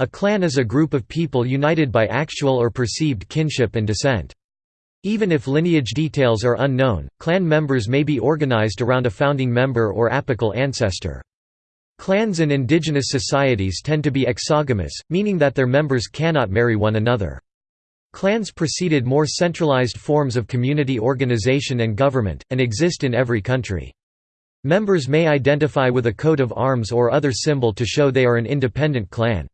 A clan is a group of people united by actual or perceived kinship and descent. Even if lineage details are unknown, clan members may be organized around a founding member or apical ancestor. Clans in indigenous societies tend to be exogamous, meaning that their members cannot marry one another. Clans preceded more centralized forms of community organization and government, and exist in every country. Members may identify with a coat of arms or other symbol to show they are an independent clan.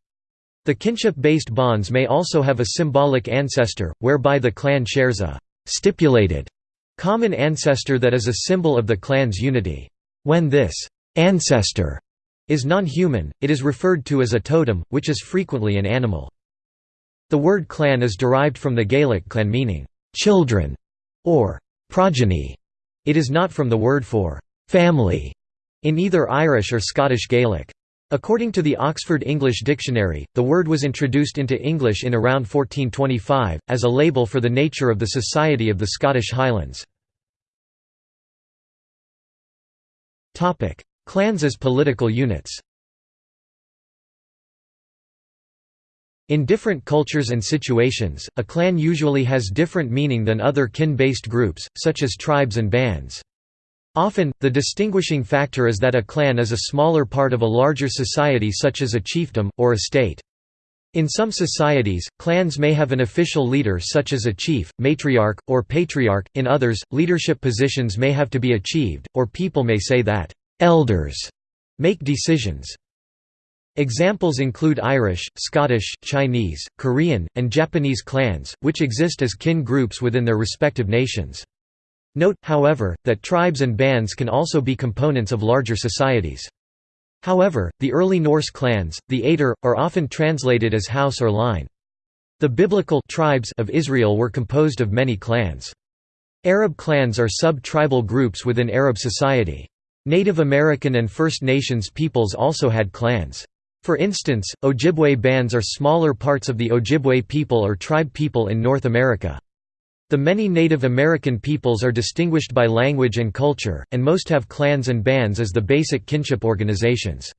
The kinship-based bonds may also have a symbolic ancestor, whereby the clan shares a «stipulated» common ancestor that is a symbol of the clan's unity. When this «ancestor» is non-human, it is referred to as a totem, which is frequently an animal. The word clan is derived from the Gaelic clan meaning, "'children' or "'progeny'. It is not from the word for "'family' in either Irish or Scottish Gaelic. According to the Oxford English Dictionary, the word was introduced into English in around 1425, as a label for the nature of the society of the Scottish Highlands. Clans as political units In different cultures and situations, a clan usually has different meaning than other kin-based groups, such as tribes and bands. Often, the distinguishing factor is that a clan is a smaller part of a larger society such as a chiefdom, or a state. In some societies, clans may have an official leader such as a chief, matriarch, or patriarch, in others, leadership positions may have to be achieved, or people may say that «elders» make decisions. Examples include Irish, Scottish, Chinese, Korean, and Japanese clans, which exist as kin groups within their respective nations. Note, however, that tribes and bands can also be components of larger societies. However, the early Norse clans, the Aedr, are often translated as house or line. The biblical tribes of Israel were composed of many clans. Arab clans are sub-tribal groups within Arab society. Native American and First Nations peoples also had clans. For instance, Ojibwe bands are smaller parts of the Ojibwe people or tribe people in North America. The many Native American peoples are distinguished by language and culture, and most have clans and bands as the basic kinship organizations.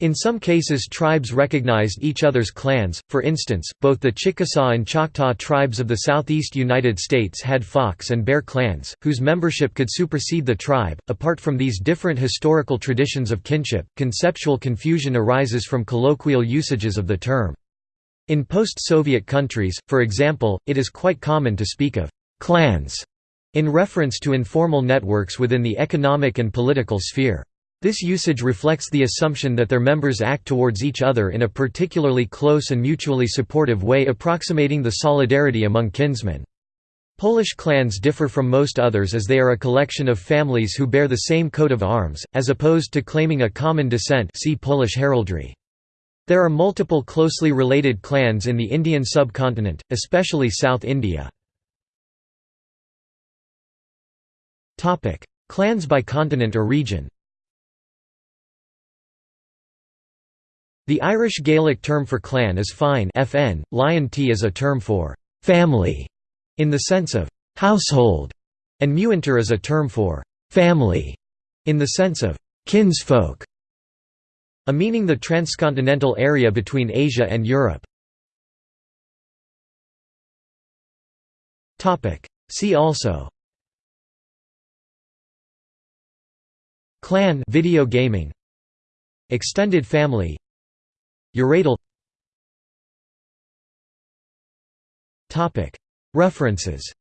In some cases tribes recognized each other's clans, for instance, both the Chickasaw and Choctaw tribes of the southeast United States had fox and bear clans, whose membership could supersede the tribe. Apart from these different historical traditions of kinship, conceptual confusion arises from colloquial usages of the term. In post-Soviet countries, for example, it is quite common to speak of «clans» in reference to informal networks within the economic and political sphere. This usage reflects the assumption that their members act towards each other in a particularly close and mutually supportive way approximating the solidarity among kinsmen. Polish clans differ from most others as they are a collection of families who bear the same coat of arms, as opposed to claiming a common descent see Polish heraldry. There are multiple closely related clans in the Indian subcontinent, especially South India. Clans by continent or region. The Irish Gaelic term for clan is fine FN, líon tí is a term for «family» in the sense of «household», and muintir is a term for «family» in the sense of «kinsfolk», a meaning the transcontinental area between Asia and Europe. See also. Clan video gaming. Extended family. Uradal. References